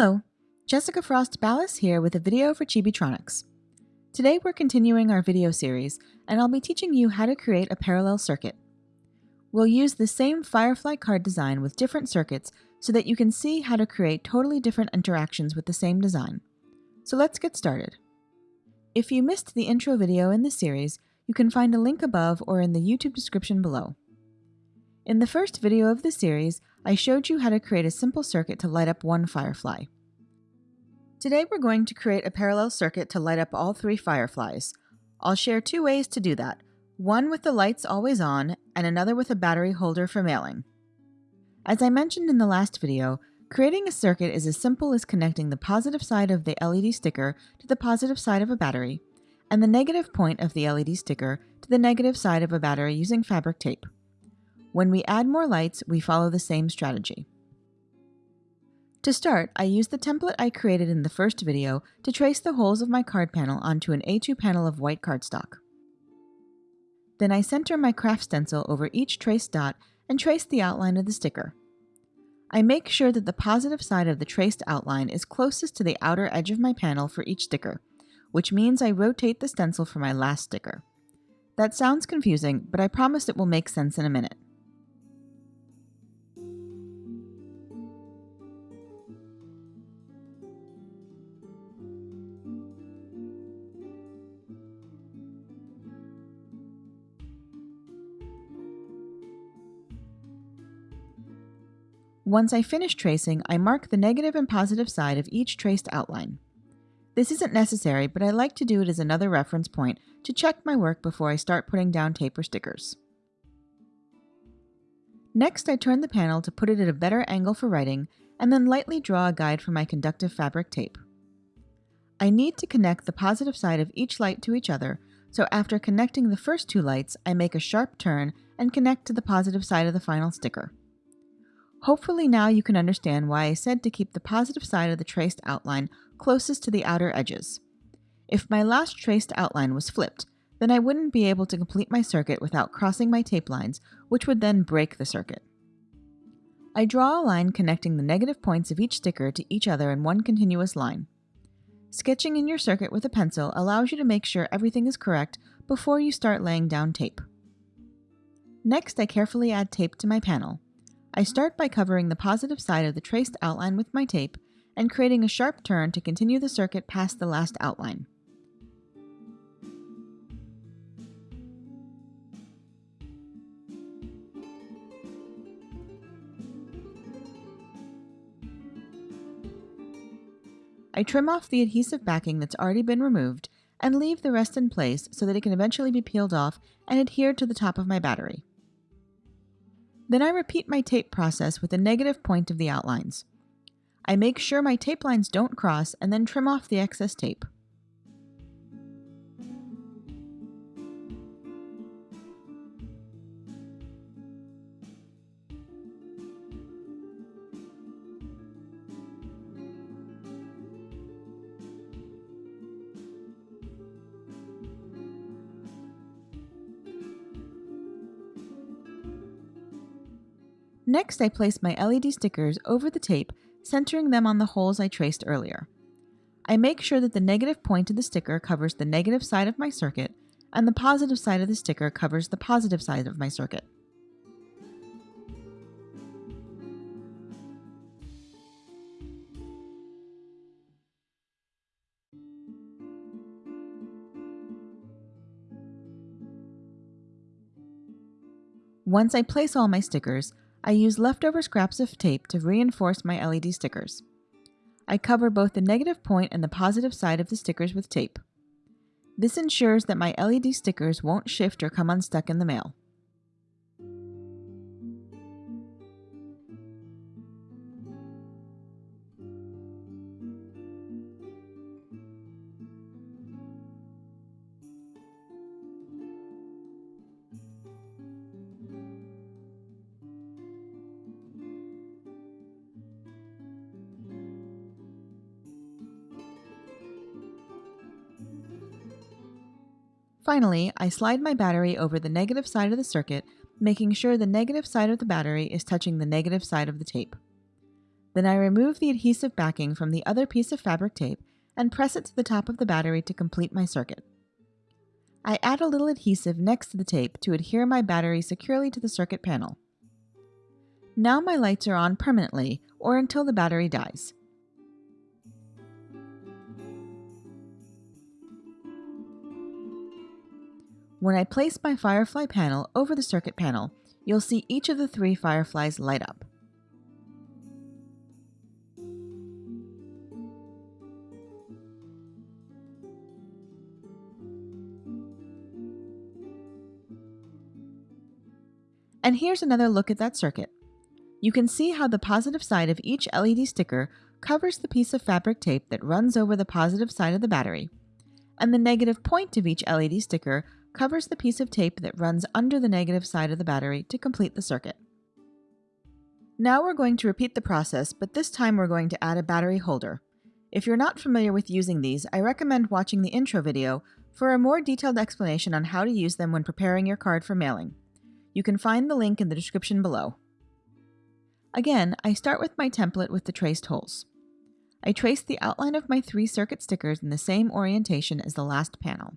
Hello, Jessica Frost Ballas here with a video for Chibitronics. Today we're continuing our video series, and I'll be teaching you how to create a parallel circuit. We'll use the same Firefly card design with different circuits so that you can see how to create totally different interactions with the same design. So let's get started. If you missed the intro video in the series, you can find a link above or in the YouTube description below. In the first video of the series, I showed you how to create a simple circuit to light up one firefly. Today we're going to create a parallel circuit to light up all three fireflies. I'll share two ways to do that, one with the lights always on and another with a battery holder for mailing. As I mentioned in the last video, creating a circuit is as simple as connecting the positive side of the LED sticker to the positive side of a battery, and the negative point of the LED sticker to the negative side of a battery using fabric tape. When we add more lights, we follow the same strategy. To start, I use the template I created in the first video to trace the holes of my card panel onto an A2 panel of white cardstock. Then I center my craft stencil over each traced dot and trace the outline of the sticker. I make sure that the positive side of the traced outline is closest to the outer edge of my panel for each sticker, which means I rotate the stencil for my last sticker. That sounds confusing, but I promise it will make sense in a minute. Once I finish tracing, I mark the negative and positive side of each traced outline. This isn't necessary, but I like to do it as another reference point to check my work before I start putting down tape or stickers. Next, I turn the panel to put it at a better angle for writing, and then lightly draw a guide for my conductive fabric tape. I need to connect the positive side of each light to each other, so after connecting the first two lights, I make a sharp turn and connect to the positive side of the final sticker. Hopefully now you can understand why I said to keep the positive side of the traced outline closest to the outer edges. If my last traced outline was flipped, then I wouldn't be able to complete my circuit without crossing my tape lines, which would then break the circuit. I draw a line connecting the negative points of each sticker to each other in one continuous line. Sketching in your circuit with a pencil allows you to make sure everything is correct before you start laying down tape. Next, I carefully add tape to my panel. I start by covering the positive side of the traced outline with my tape and creating a sharp turn to continue the circuit past the last outline. I trim off the adhesive backing that's already been removed and leave the rest in place so that it can eventually be peeled off and adhered to the top of my battery. Then I repeat my tape process with a negative point of the outlines. I make sure my tape lines don't cross and then trim off the excess tape. Next, I place my LED stickers over the tape, centering them on the holes I traced earlier. I make sure that the negative point of the sticker covers the negative side of my circuit, and the positive side of the sticker covers the positive side of my circuit. Once I place all my stickers, I use leftover scraps of tape to reinforce my LED stickers. I cover both the negative point and the positive side of the stickers with tape. This ensures that my LED stickers won't shift or come unstuck in the mail. Finally, I slide my battery over the negative side of the circuit, making sure the negative side of the battery is touching the negative side of the tape. Then I remove the adhesive backing from the other piece of fabric tape and press it to the top of the battery to complete my circuit. I add a little adhesive next to the tape to adhere my battery securely to the circuit panel. Now my lights are on permanently or until the battery dies. When I place my Firefly panel over the circuit panel, you'll see each of the three fireflies light up. And here's another look at that circuit. You can see how the positive side of each LED sticker covers the piece of fabric tape that runs over the positive side of the battery, and the negative point of each LED sticker covers the piece of tape that runs under the negative side of the battery to complete the circuit. Now we're going to repeat the process, but this time we're going to add a battery holder. If you're not familiar with using these, I recommend watching the intro video for a more detailed explanation on how to use them when preparing your card for mailing. You can find the link in the description below. Again, I start with my template with the traced holes. I trace the outline of my three circuit stickers in the same orientation as the last panel.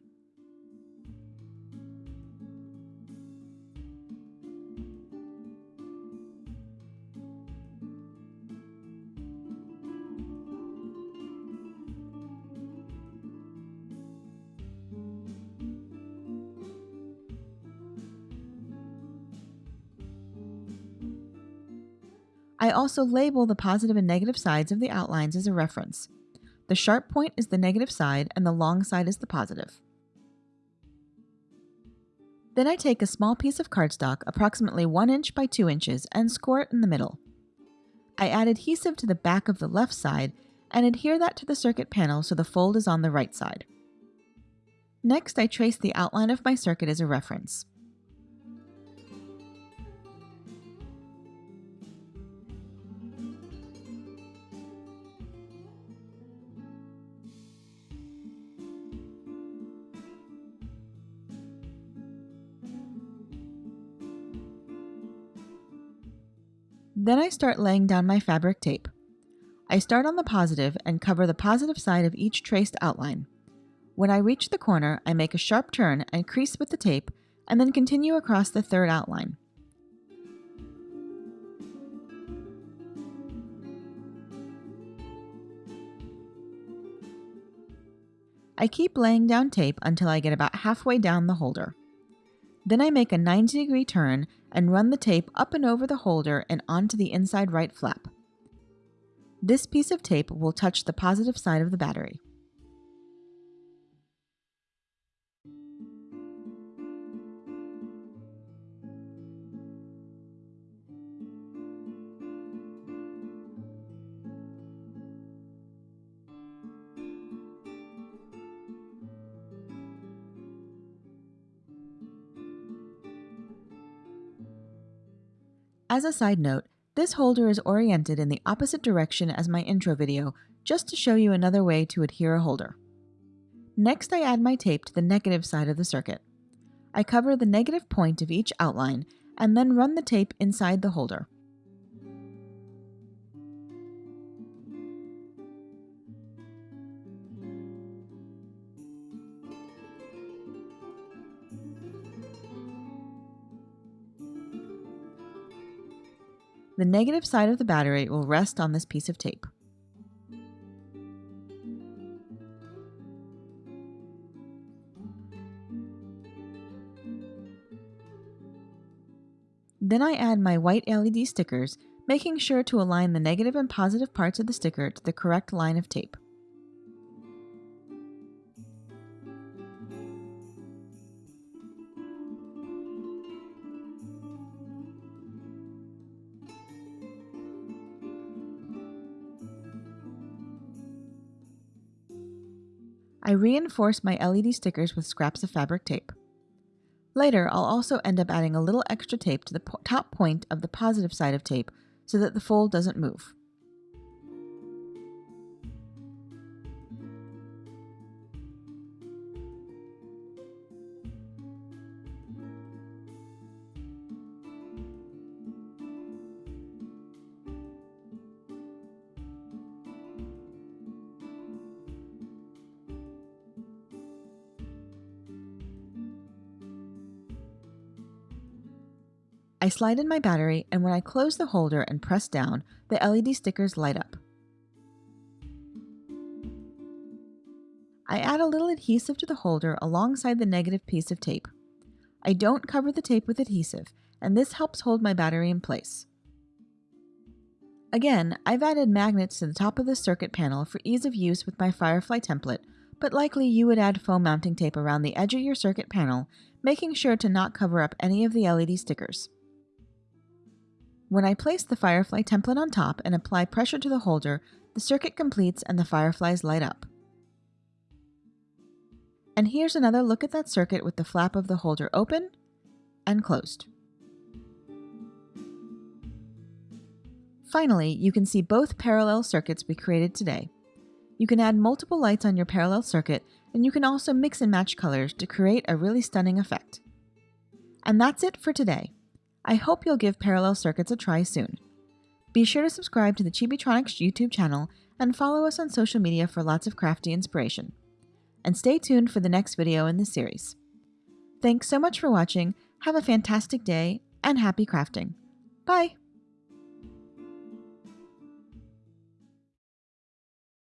I also label the positive and negative sides of the outlines as a reference. The sharp point is the negative side and the long side is the positive. Then I take a small piece of cardstock, approximately 1 inch by 2 inches, and score it in the middle. I add adhesive to the back of the left side and adhere that to the circuit panel so the fold is on the right side. Next, I trace the outline of my circuit as a reference. Then I start laying down my fabric tape. I start on the positive and cover the positive side of each traced outline. When I reach the corner, I make a sharp turn and crease with the tape, and then continue across the third outline. I keep laying down tape until I get about halfway down the holder. Then I make a 90 degree turn and run the tape up and over the holder and onto the inside right flap. This piece of tape will touch the positive side of the battery. As a side note, this holder is oriented in the opposite direction as my intro video, just to show you another way to adhere a holder. Next I add my tape to the negative side of the circuit. I cover the negative point of each outline and then run the tape inside the holder. The negative side of the battery will rest on this piece of tape. Then I add my white LED stickers, making sure to align the negative and positive parts of the sticker to the correct line of tape. I reinforce my LED stickers with scraps of fabric tape. Later, I'll also end up adding a little extra tape to the po top point of the positive side of tape so that the fold doesn't move. I slide in my battery and when I close the holder and press down, the LED stickers light up. I add a little adhesive to the holder alongside the negative piece of tape. I don't cover the tape with adhesive, and this helps hold my battery in place. Again, I've added magnets to the top of the circuit panel for ease of use with my Firefly template, but likely you would add foam mounting tape around the edge of your circuit panel, making sure to not cover up any of the LED stickers. When I place the Firefly template on top and apply pressure to the holder, the circuit completes and the fireflies light up. And here's another look at that circuit with the flap of the holder open and closed. Finally, you can see both parallel circuits we created today. You can add multiple lights on your parallel circuit, and you can also mix and match colors to create a really stunning effect. And that's it for today. I hope you'll give parallel circuits a try soon. Be sure to subscribe to the Chibitronics YouTube channel and follow us on social media for lots of crafty inspiration. And stay tuned for the next video in this series. Thanks so much for watching, have a fantastic day, and happy crafting. Bye!